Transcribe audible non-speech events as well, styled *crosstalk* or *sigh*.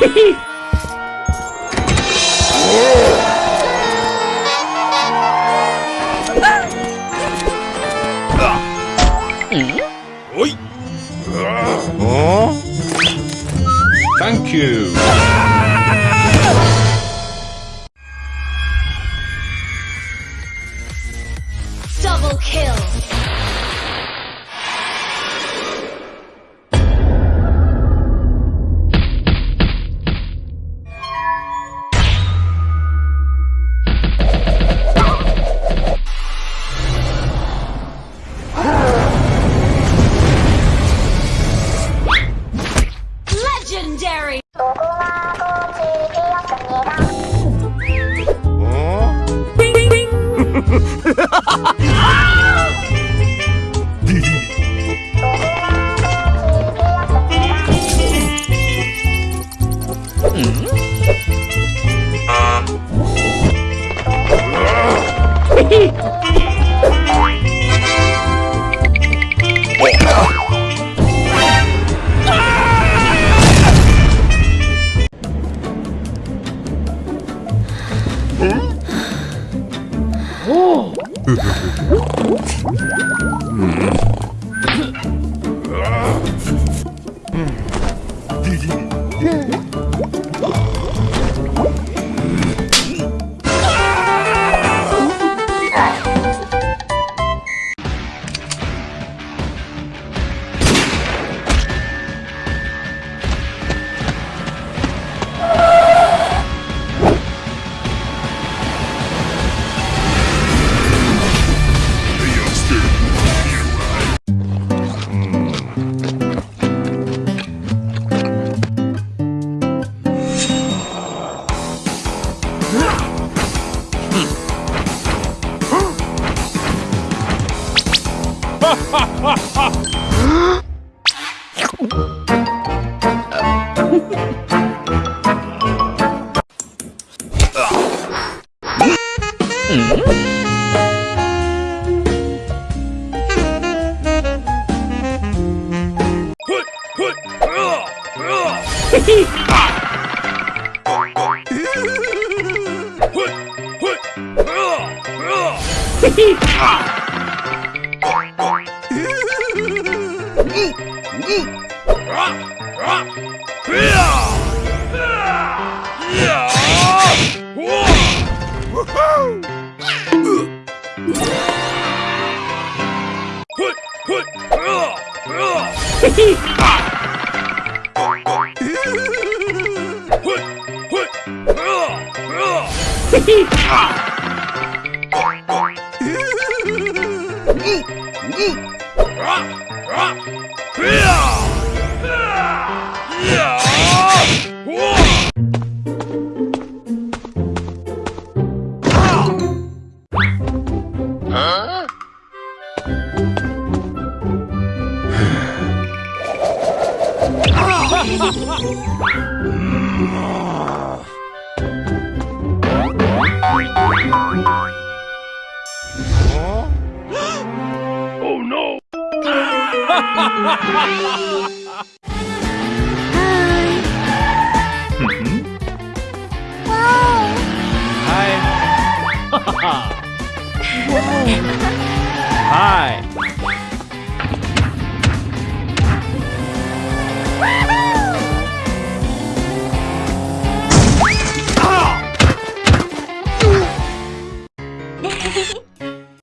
Thank you. Double kill. Hmm? 음. 嗯。Ah! Oh no! Hi. *laughs* Hi. Hi.